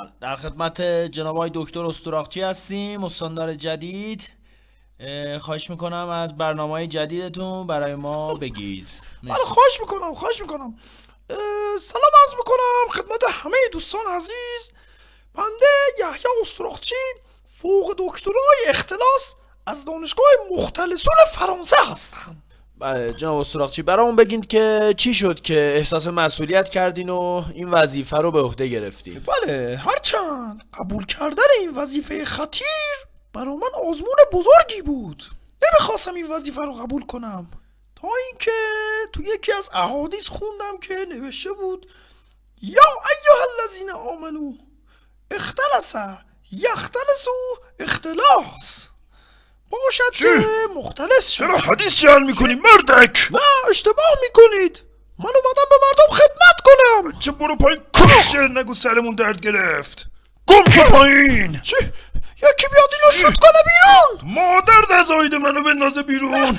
بله. در خدمت جناب آقای دکتر استراخچی هستیم استاندار جدید. اه، خواهش می‌کنم از برنامه های جدیدتون برای ما بگید. بله. خواهش می‌کنم خواهش می‌کنم. سلام عرض می‌کنم خدمت همه دوستان عزیز. بنده یحیی استراخچی فوق دکترای اختلاس از دانشگاه مختلسون فرانسه هستم. بله جناب استراخچی برامون بگید که چی شد که احساس مسئولیت کردین و این وظیفه رو به عهده گرفتین؟ بله هرچند قبول کردن این وظیفه خطیر برا من آزمون بزرگی بود. نمی‌خواستم این وظیفه رو قبول کنم. تا اینکه تو یکی از احادیث خوندم که نوشته بود یا ایها الذین آمنو اختلس یختلسو اختلاس. باشد که مختلس شد. چرا حدیث جعل می‌کنی مردک؟ نه اشتباه می‌کنید. من اومدم به مردم خدمت کنم. چه برو پایین. کشتر نگو سرمون درد گرفت. گم شو پایین. چی؟ یکی بیاد اینو شوت کنه بیرون؟ مادر نزایده منو بندازه بیرون.